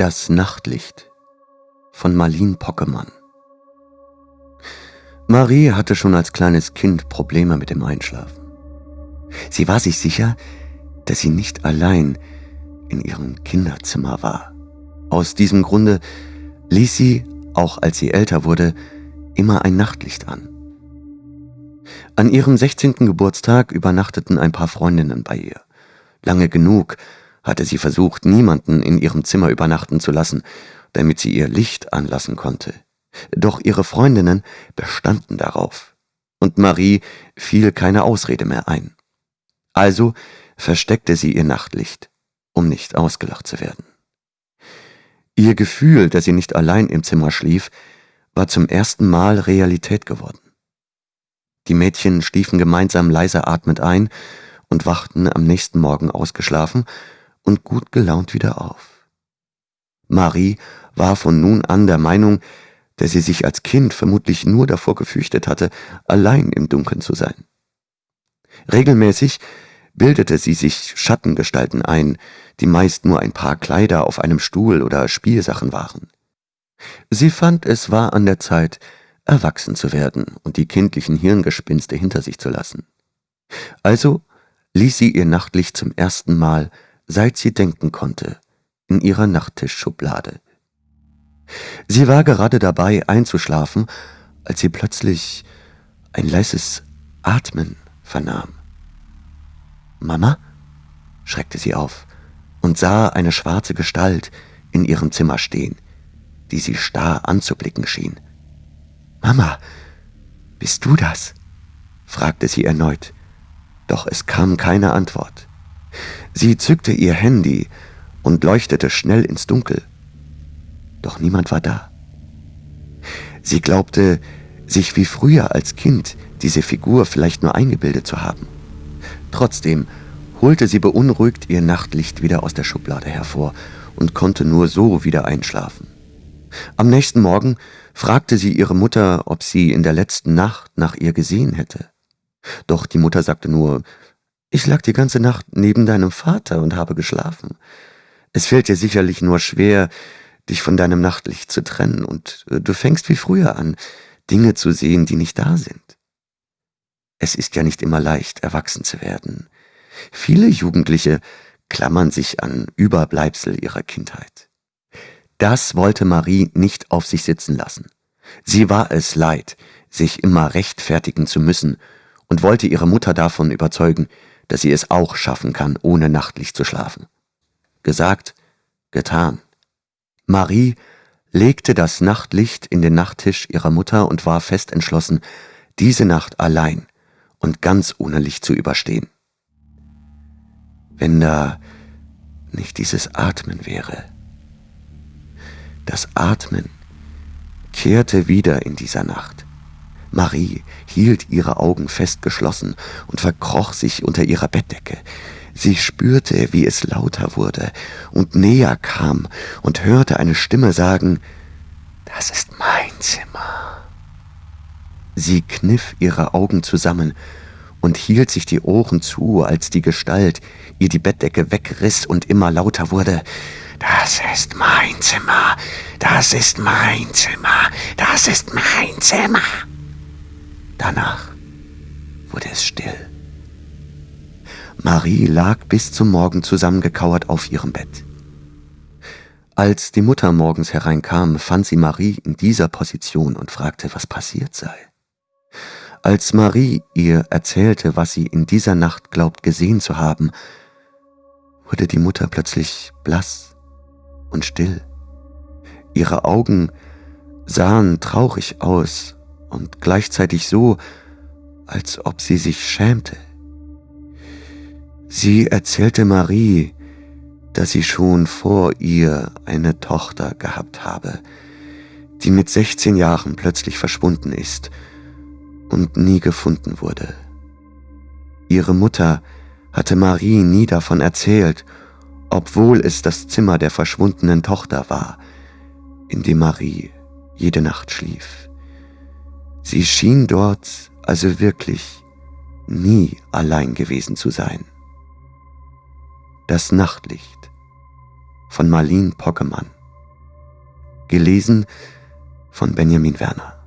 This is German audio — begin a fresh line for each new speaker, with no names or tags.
Das Nachtlicht von Marlene Pockemann Marie hatte schon als kleines Kind Probleme mit dem Einschlafen. Sie war sich sicher, dass sie nicht allein in ihrem Kinderzimmer war. Aus diesem Grunde ließ sie, auch als sie älter wurde, immer ein Nachtlicht an. An ihrem 16. Geburtstag übernachteten ein paar Freundinnen bei ihr. Lange genug hatte sie versucht, niemanden in ihrem Zimmer übernachten zu lassen, damit sie ihr Licht anlassen konnte. Doch ihre Freundinnen bestanden darauf, und Marie fiel keine Ausrede mehr ein. Also versteckte sie ihr Nachtlicht, um nicht ausgelacht zu werden. Ihr Gefühl, dass sie nicht allein im Zimmer schlief, war zum ersten Mal Realität geworden. Die Mädchen schliefen gemeinsam leise atmend ein und wachten am nächsten Morgen ausgeschlafen und gut gelaunt wieder auf. Marie war von nun an der Meinung, dass sie sich als Kind vermutlich nur davor gefürchtet hatte, allein im Dunkeln zu sein. Regelmäßig bildete sie sich Schattengestalten ein, die meist nur ein paar Kleider auf einem Stuhl oder Spielsachen waren. Sie fand, es war an der Zeit, erwachsen zu werden und die kindlichen Hirngespinste hinter sich zu lassen. Also ließ sie ihr Nachtlicht zum ersten Mal, seit sie denken konnte, in ihrer Nachttischschublade. Sie war gerade dabei, einzuschlafen, als sie plötzlich ein leises Atmen vernahm. Mama? schreckte sie auf und sah eine schwarze Gestalt in ihrem Zimmer stehen, die sie starr anzublicken schien. Mama, bist du das? fragte sie erneut, doch es kam keine Antwort. Sie zückte ihr Handy und leuchtete schnell ins Dunkel. Doch niemand war da. Sie glaubte, sich wie früher als Kind diese Figur vielleicht nur eingebildet zu haben. Trotzdem holte sie beunruhigt ihr Nachtlicht wieder aus der Schublade hervor und konnte nur so wieder einschlafen. Am nächsten Morgen fragte sie ihre Mutter, ob sie in der letzten Nacht nach ihr gesehen hätte. Doch die Mutter sagte nur, ich lag die ganze Nacht neben deinem Vater und habe geschlafen. Es fällt dir sicherlich nur schwer, dich von deinem Nachtlicht zu trennen, und äh, du fängst wie früher an, Dinge zu sehen, die nicht da sind. Es ist ja nicht immer leicht, erwachsen zu werden. Viele Jugendliche klammern sich an Überbleibsel ihrer Kindheit. Das wollte Marie nicht auf sich sitzen lassen. Sie war es leid, sich immer rechtfertigen zu müssen und wollte ihre Mutter davon überzeugen, dass sie es auch schaffen kann, ohne Nachtlicht zu schlafen. Gesagt, getan. Marie legte das Nachtlicht in den Nachttisch ihrer Mutter und war fest entschlossen, diese Nacht allein und ganz ohne Licht zu überstehen. Wenn da nicht dieses Atmen wäre. Das Atmen kehrte wieder in dieser Nacht. Marie hielt ihre Augen fest geschlossen und verkroch sich unter ihrer Bettdecke. Sie spürte, wie es lauter wurde und näher kam und hörte eine Stimme sagen, »Das ist mein Zimmer.« Sie kniff ihre Augen zusammen und hielt sich die Ohren zu, als die Gestalt ihr die Bettdecke wegriss und immer lauter wurde, »Das ist mein Zimmer, das ist mein Zimmer, das ist mein Zimmer.« Danach wurde es still. Marie lag bis zum Morgen zusammengekauert auf ihrem Bett. Als die Mutter morgens hereinkam, fand sie Marie in dieser Position und fragte, was passiert sei. Als Marie ihr erzählte, was sie in dieser Nacht glaubt gesehen zu haben, wurde die Mutter plötzlich blass und still. Ihre Augen sahen traurig aus und gleichzeitig so, als ob sie sich schämte. Sie erzählte Marie, dass sie schon vor ihr eine Tochter gehabt habe, die mit 16 Jahren plötzlich verschwunden ist und nie gefunden wurde. Ihre Mutter hatte Marie nie davon erzählt, obwohl es das Zimmer der verschwundenen Tochter war, in dem Marie jede Nacht schlief. Sie schien dort also wirklich nie allein gewesen zu sein. Das Nachtlicht von Marlene Pockemann Gelesen von Benjamin Werner.